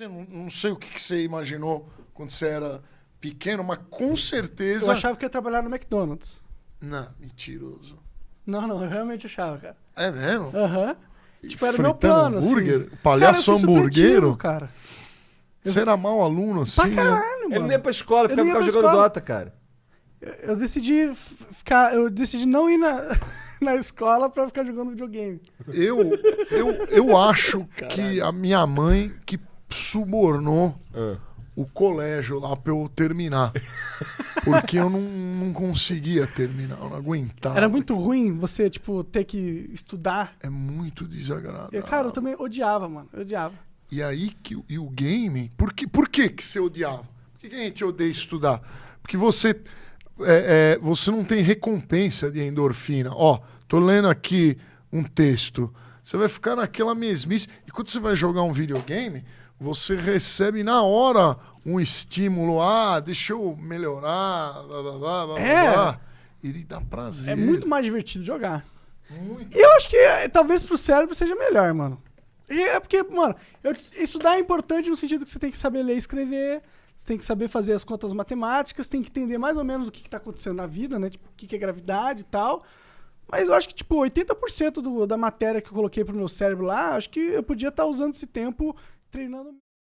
Você não, não sei o que, que você imaginou quando você era pequeno, mas com certeza. Eu achava que ia trabalhar no McDonald's. Não, mentiroso. Não, não, eu realmente achava, cara. É mesmo? Aham. E Tipo, era o meu fritando plano, hambúrguer? assim. Palhaço Cara, eu fui hamburguero? supletivo, cara. Você era mau aluno assim? Pra né? caralho, Ele mano. não ia pra escola, Eu ficava, não ia ficava pra jogando escola. Dota, cara. Eu- Eu decidi f- ficar. Eu decidi não ir na, na escola pra ficar jogando videogame. Eu, eu, eu acho que a minha mãe que subornou o colégio lá pra eu terminar. Porque eu não, não conseguia terminar, eu não aguentava. Era muito ruim você, tipo, ter que estudar. É muito desagradável. Eu, cara, eu também odiava, mano. Eu odiava. E aí que o- e o game, por que, por que, que você odiava? Por que, que a gente odeia estudar? Porque você é, é, você não tem recompensa de endorfina. Ó, tô lendo aqui um texto. Você vai ficar naquela mesmice. E quando você vai jogar um videogame, você recebe na hora um estímulo. Ah, deixa eu melhorar. Blá, blá, blá, blá, É. blá. Ele dá prazer. É muito mais divertido jogar. Muito. E eu acho que é, talvez pro cérebro seja melhor, mano. E É porque, mano, eu- estudar é importante no sentido que você tem que saber ler e escrever, você tem que saber fazer as contas matemáticas, tem que entender mais ou menos o que, que tá acontecendo na vida, né? Tipo, o que, que é gravidade e tal. Mas eu acho que, tipo, 80% do, da matéria que eu coloquei pro meu cérebro lá, acho que eu podia estar usando esse tempo treinando.